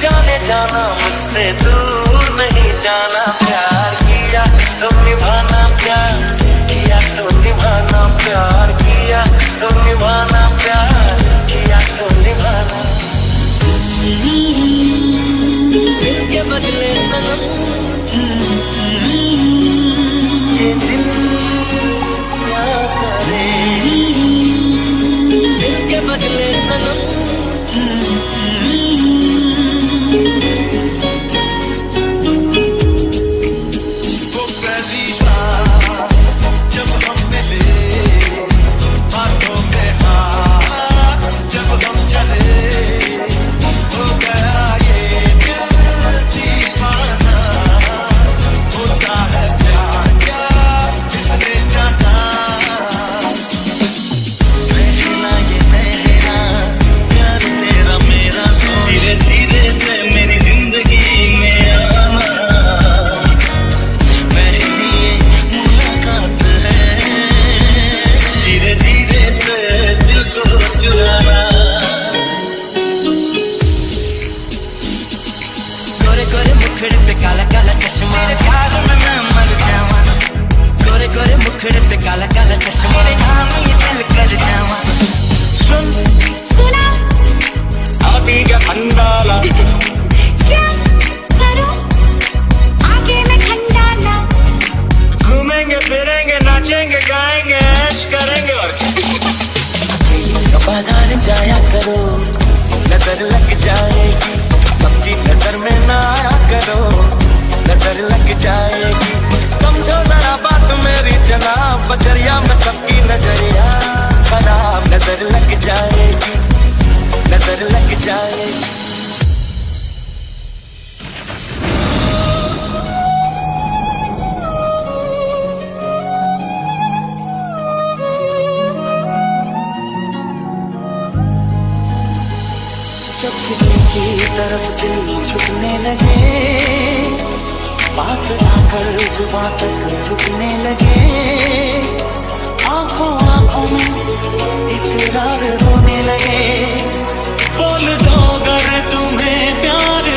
जाने जाना मुझसे दूर नहीं जाना। प्यार किया तो निभाना प्यार किया तो निभाना। जब किसी की तरफ़ दिल झुकने लगे बात आकर जुबा तक रुकने लगे आँखों आँखों में इकरार होने लगे बोल दो अगर तुम्हें प्यार